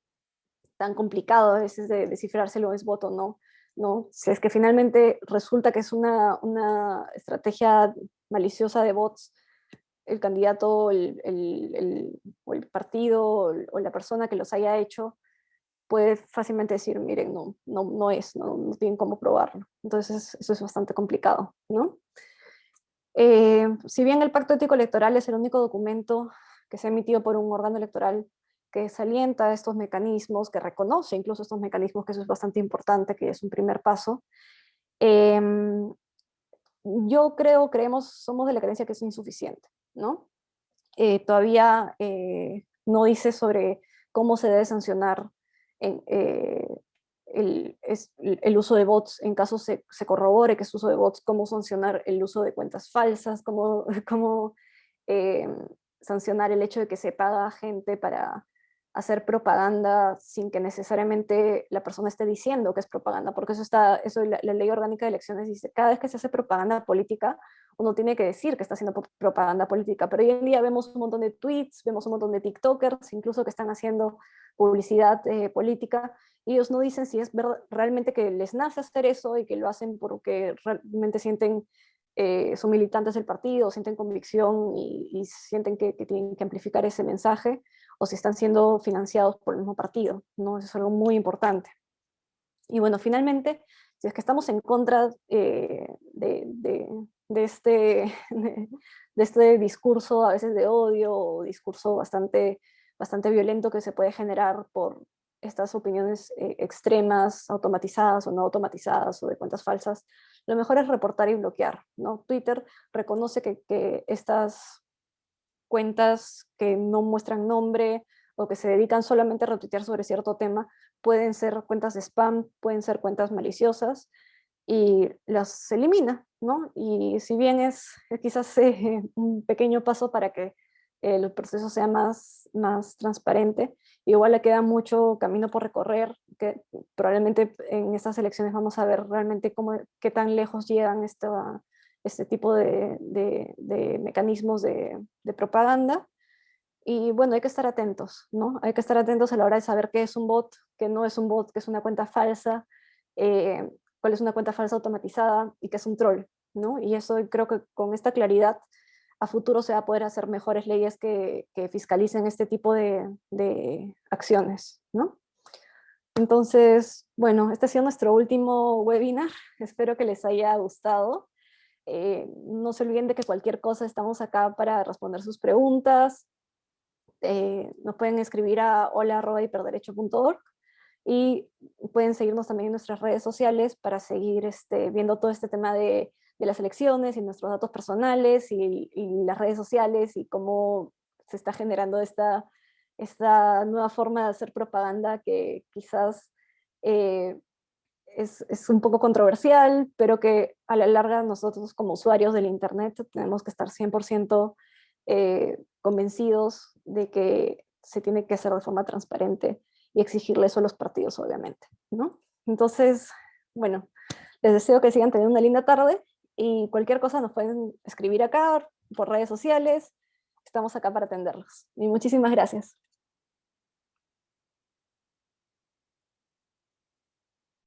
S1: tan complicado a veces de descifrar si lo es voto no. ¿no? Si es que finalmente resulta que es una, una estrategia maliciosa de bots, el candidato el, el, o el partido o la persona que los haya hecho puede fácilmente decir, miren, no, no, no es, no, no tienen cómo probarlo. Entonces eso es bastante complicado. ¿no? Eh, si bien el Pacto Ético Electoral es el único documento que se ha emitido por un órgano electoral que salienta estos mecanismos, que reconoce incluso estos mecanismos, que eso es bastante importante, que es un primer paso. Em, yo creo, creemos, somos de la creencia que es insuficiente, ¿no? Eh, todavía eh, no dice sobre cómo se debe sancionar eh, el, uso de bots en caso se, se, corrobore que es uso de bots, cómo sancionar el uso de cuentas falsas, cómo, [laughs] em, sancionar el hecho de que se paga gente para hacer propaganda sin que necesariamente la persona esté diciendo que es propaganda, porque eso está, eso la, ley orgánica de elecciones dice, cada vez que se hace propaganda política, uno tiene que decir que está haciendo propaganda política, pero hoy en día vemos un montón de tweets, vemos un montón de tiktokers, incluso que están haciendo publicidad eh, política, y ellos no dicen si es realmente que les nace hacer eso y que lo hacen porque realmente sienten eh, son militantes del partido, sienten convicción y, sienten que, tienen que amplificar ese mensaje, o si están siendo financiados por el mismo partido, ¿no? Eso es algo muy importante. Y bueno, finalmente, si es que estamos en contra eh, de, de, este, [laughs] de, este discurso a veces de odio o discurso bastante, bastante violento que se puede generar por estas opiniones eh, extremas, automatizadas o no automatizadas o de cuentas falsas, lo mejor es reportar y bloquear. ¿no? Twitter reconoce que, que estas cuentas que no muestran nombre o que se dedican solamente a retuitear sobre cierto tema, pueden ser cuentas de spam, pueden ser cuentas maliciosas, y las elimina, ¿no? Y si bien es quizás [laughs] eh, un pequeño paso para que el proceso sea más, más transparente, igual le queda mucho camino por recorrer, que probablemente en estas elecciones vamos a ver realmente cómo, qué tan lejos llegan esta, este tipo de, de, mecanismos de, de, propaganda. Y bueno, hay que estar atentos, ¿no? Hay que estar atentos a la hora de saber qué es un bot, qué no es un bot, qué es una cuenta falsa, eh, cuál es una cuenta falsa automatizada y qué es un troll, ¿no? Y eso creo que con esta claridad a futuro se va a poder hacer mejores leyes que, fiscalicen este tipo de, acciones, ¿no? Entonces, bueno, este ha sido nuestro último webinar. Espero que les haya gustado. Eh, no se olviden de que cualquier cosa estamos acá para responder sus preguntas. Eh, nos pueden escribir a hola.hiperderecho.org y pueden seguirnos también en nuestras redes sociales para seguir este, viendo todo este tema de las elecciones y nuestros datos personales y, las redes sociales y cómo se está generando esta, esta nueva forma de hacer propaganda que quizás eh, es, es, un poco controversial, pero que a la larga nosotros como usuarios del Internet tenemos que estar 100% eh, convencidos de que se tiene que hacer de forma transparente y exigirle eso a los partidos, obviamente, ¿no? Entonces, bueno, les deseo que sigan teniendo una linda tarde y cualquier cosa nos pueden escribir acá por redes sociales, estamos acá para atenderlos. Y muchísimas gracias.